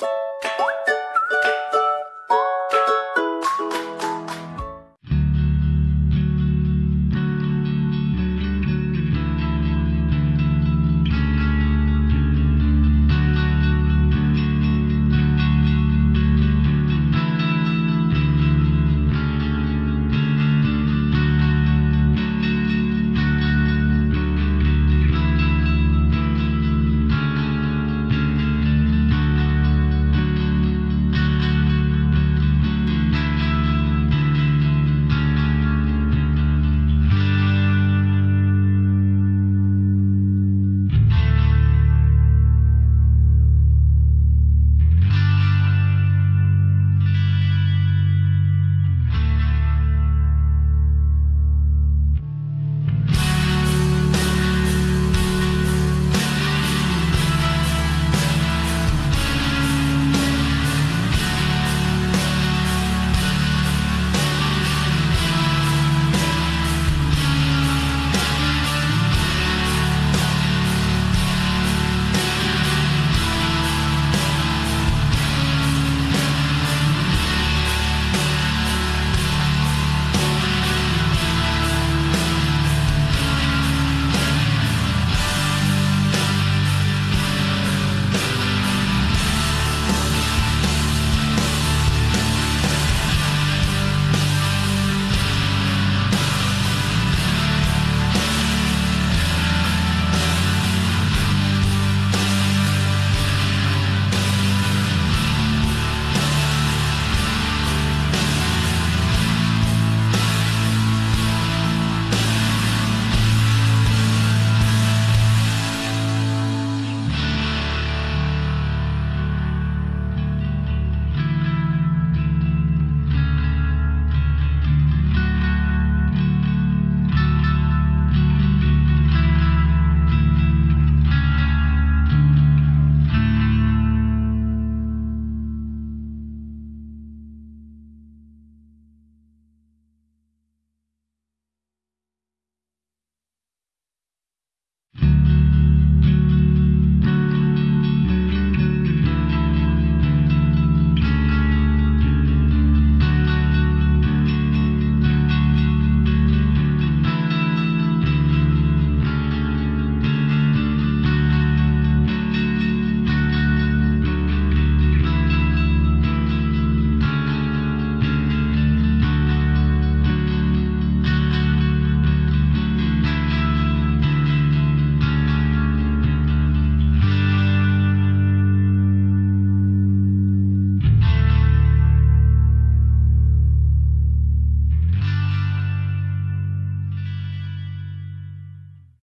you